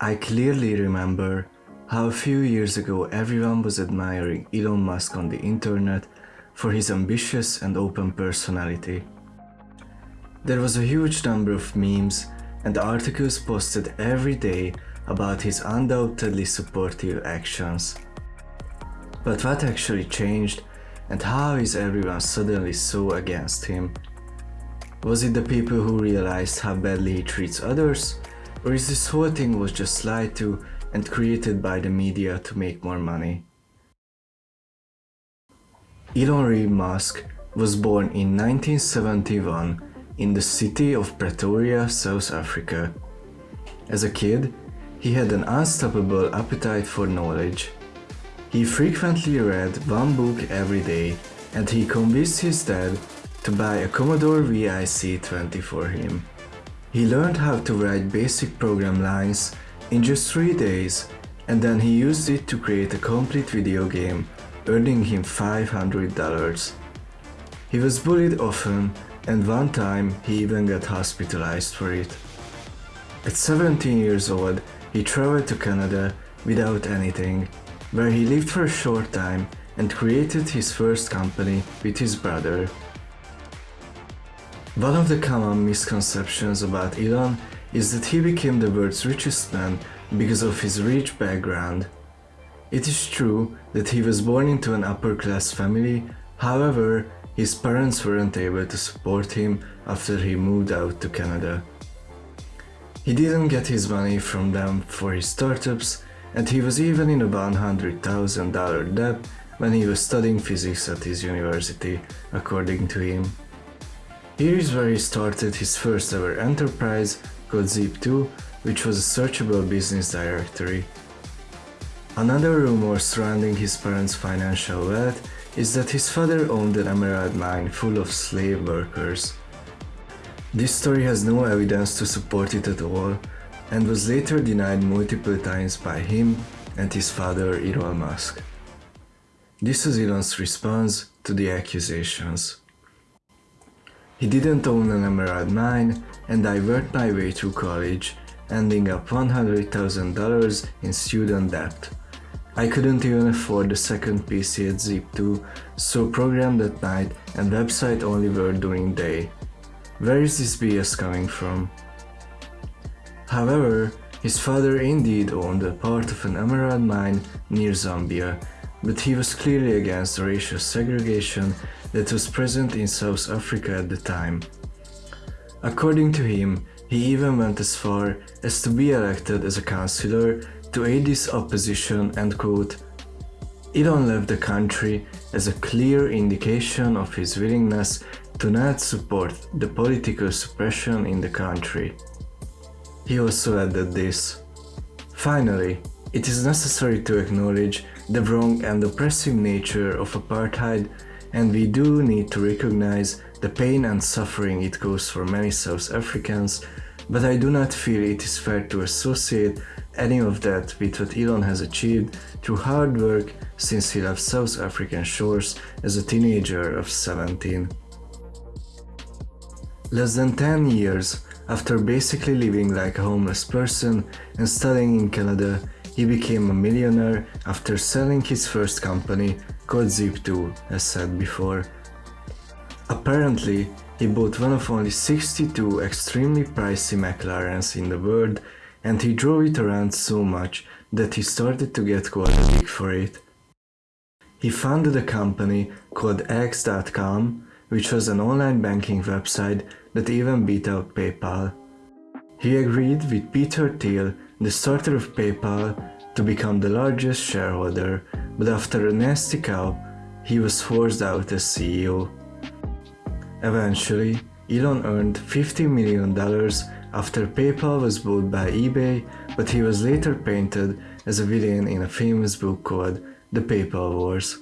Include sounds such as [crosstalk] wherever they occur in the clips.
I clearly remember how a few years ago everyone was admiring Elon Musk on the internet for his ambitious and open personality. There was a huge number of memes and articles posted every day about his undoubtedly supportive actions. But what actually changed and how is everyone suddenly so against him? Was it the people who realized how badly he treats others? Or is this whole thing was just lied to and created by the media to make more money? Elon Reeve Musk was born in 1971 in the city of Pretoria, South Africa. As a kid, he had an unstoppable appetite for knowledge. He frequently read one book every day and he convinced his dad to buy a Commodore VIC-20 for him. He learned how to write basic program lines in just 3 days and then he used it to create a complete video game, earning him $500. He was bullied often and one time he even got hospitalized for it. At 17 years old, he traveled to Canada without anything, where he lived for a short time and created his first company with his brother. One of the common misconceptions about Elon is that he became the world's richest man because of his rich background. It is true that he was born into an upper class family, however, his parents weren't able to support him after he moved out to Canada. He didn't get his money from them for his startups and he was even in a $100,000 debt when he was studying physics at his university, according to him. Here is where he started his first ever enterprise called Zip2, which was a searchable business directory. Another rumor surrounding his parents' financial wealth is that his father owned an emerald mine full of slave workers. This story has no evidence to support it at all and was later denied multiple times by him and his father Errol Musk. This was Elon's response to the accusations. He didn't own an emerald mine and I worked my way through college, ending up $100,000 in student debt. I couldn't even afford the second PC at Zip2, so programmed at night and website only worked during day. Where is this BS coming from? However, his father indeed owned a part of an emerald mine near Zambia, but he was clearly against racial segregation that was present in South Africa at the time. According to him, he even went as far as to be elected as a councillor to aid this opposition and quote, Elon left the country as a clear indication of his willingness to not support the political suppression in the country. He also added this. Finally, it is necessary to acknowledge the wrong and oppressive nature of apartheid and we do need to recognize the pain and suffering it caused for many South Africans, but I do not feel it is fair to associate any of that with what Elon has achieved through hard work since he left South African shores as a teenager of 17. Less than 10 years after basically living like a homeless person and studying in Canada, he became a millionaire after selling his first company called Zip2 as said before. Apparently, he bought one of only 62 extremely pricey McLarens in the world and he drove it around so much that he started to get quite big for it. He founded a company called X.com, which was an online banking website that even beat out PayPal. He agreed with Peter Thiel, the starter of PayPal, to become the largest shareholder, but after a nasty cow, he was forced out as CEO. Eventually, Elon earned $50 million after PayPal was bought by eBay, but he was later painted as a villain in a famous book called The PayPal Wars.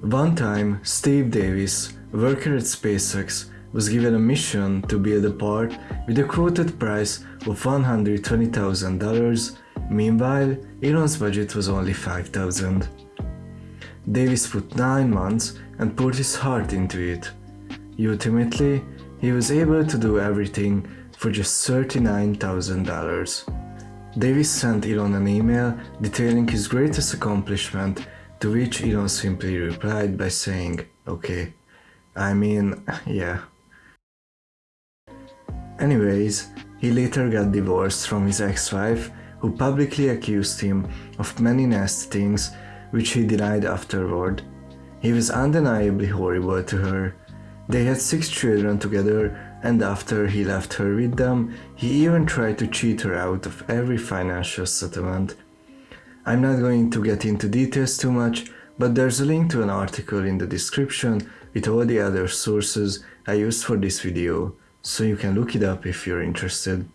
One time, Steve Davis, worker at SpaceX, was given a mission to build a part with a quoted price of $120,000, meanwhile Elon's budget was only 5,000. Davis put 9 months and poured his heart into it. Ultimately, he was able to do everything for just $39,000. Davis sent Elon an email detailing his greatest accomplishment, to which Elon simply replied by saying, okay, I mean, [laughs] yeah. Anyways, he later got divorced from his ex-wife, who publicly accused him of many nasty things which he denied afterward. He was undeniably horrible to her. They had six children together and after he left her with them, he even tried to cheat her out of every financial settlement. I'm not going to get into details too much, but there's a link to an article in the description with all the other sources I used for this video, so you can look it up if you're interested.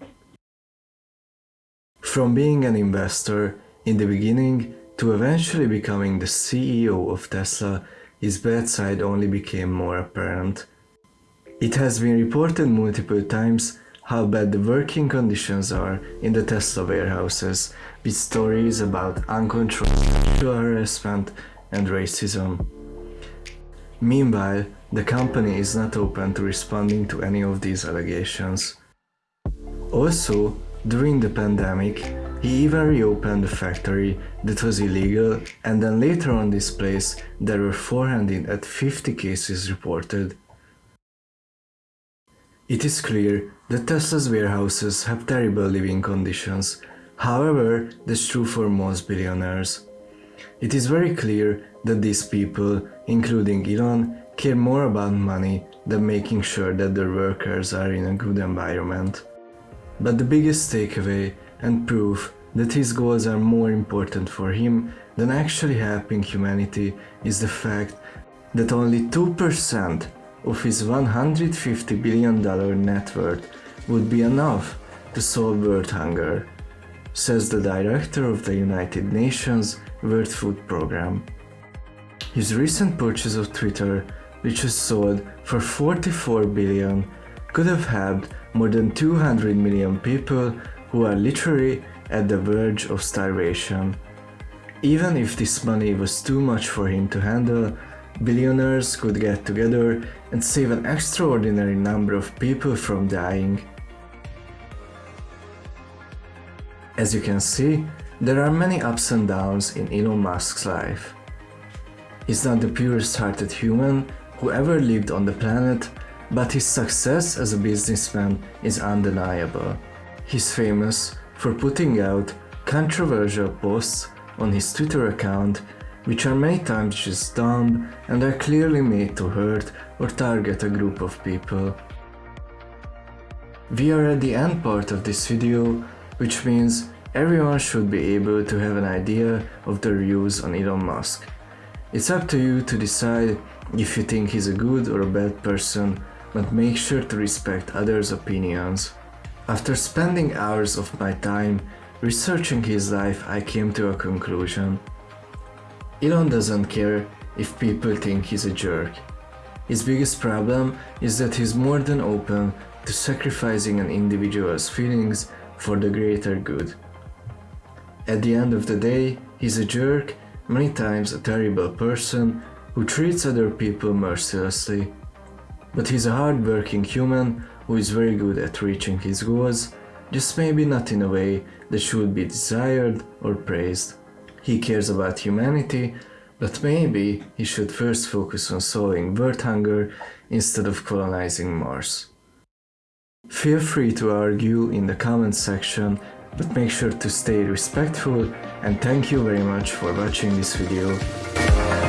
From being an investor in the beginning to eventually becoming the CEO of Tesla, his bad side only became more apparent. It has been reported multiple times how bad the working conditions are in the Tesla warehouses, with stories about uncontrolled sexual harassment and racism. Meanwhile, the company is not open to responding to any of these allegations. Also, during the pandemic, he even reopened the factory that was illegal and then later on this place there were 400 at 50 cases reported. It is clear that Tesla's warehouses have terrible living conditions, however that's true for most billionaires. It is very clear that these people, including Elon, care more about money than making sure that their workers are in a good environment. But the biggest takeaway and proof that his goals are more important for him than actually helping humanity is the fact that only 2% of his $150 billion net worth would be enough to solve world hunger, says the director of the United Nations World Food Programme. His recent purchase of Twitter, which was sold for 44 billion, could have helped more than 200 million people who are literally at the verge of starvation. Even if this money was too much for him to handle, billionaires could get together and save an extraordinary number of people from dying. As you can see, there are many ups and downs in Elon Musk's life. He's not the purest hearted human who ever lived on the planet, but his success as a businessman is undeniable. He's famous for putting out controversial posts on his Twitter account which are many times just dumb and are clearly made to hurt or target a group of people. We are at the end part of this video, which means everyone should be able to have an idea of their views on Elon Musk. It's up to you to decide if you think he's a good or a bad person, but make sure to respect others' opinions. After spending hours of my time researching his life, I came to a conclusion. Elon doesn't care if people think he's a jerk. His biggest problem is that he's more than open to sacrificing an individual's feelings for the greater good. At the end of the day, he's a jerk, many times a terrible person who treats other people mercilessly. But he's a hard-working human who is very good at reaching his goals, just maybe not in a way that should be desired or praised. He cares about humanity, but maybe he should first focus on solving world hunger instead of colonizing Mars. Feel free to argue in the comments section, but make sure to stay respectful and thank you very much for watching this video.